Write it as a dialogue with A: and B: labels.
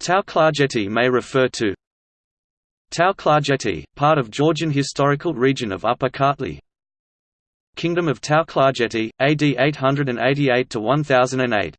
A: Tauklarjeti may refer to Tauklarjeti, part of Georgian historical region of Upper Kartli. Kingdom of Tauklarjeti, AD 888–1008